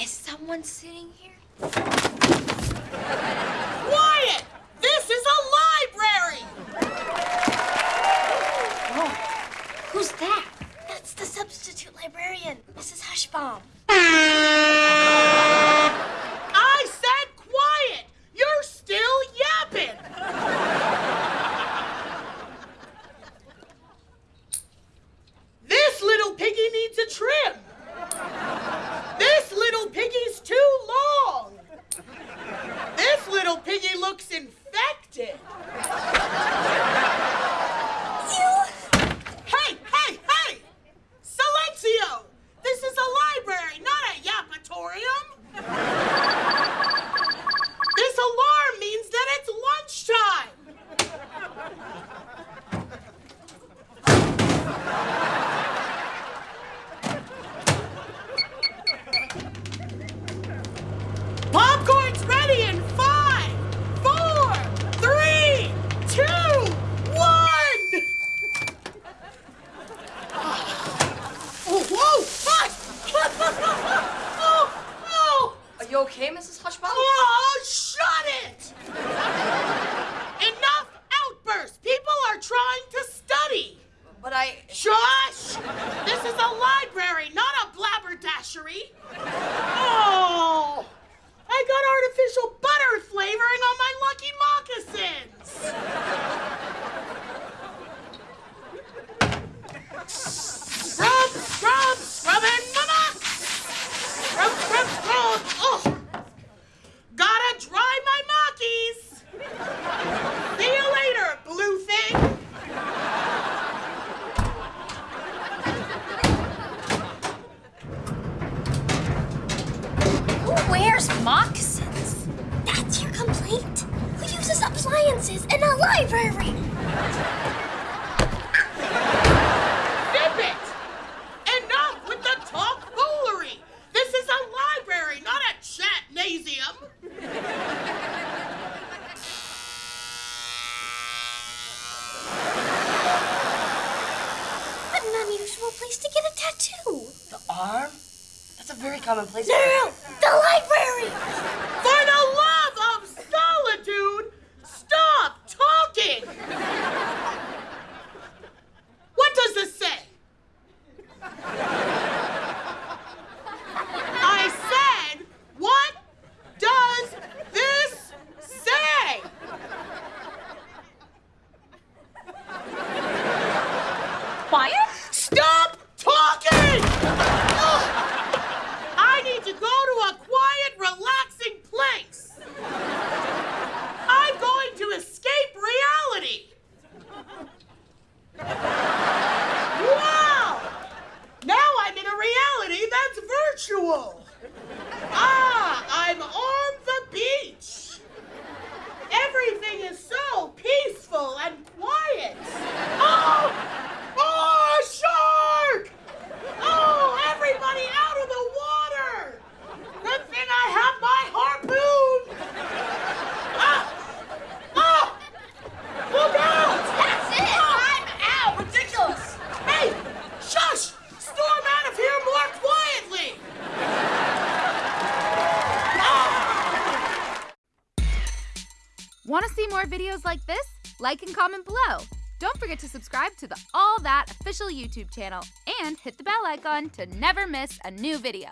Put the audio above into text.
Is someone sitting here? This is a library, not a blabberdashery. Oh, I got artificial butter flavor There's moccasins. That's your complaint? Who uses appliances in a library? a very common place. No, no, no! The library! Want to see more videos like this? Like and comment below. Don't forget to subscribe to the All That official YouTube channel and hit the bell icon to never miss a new video.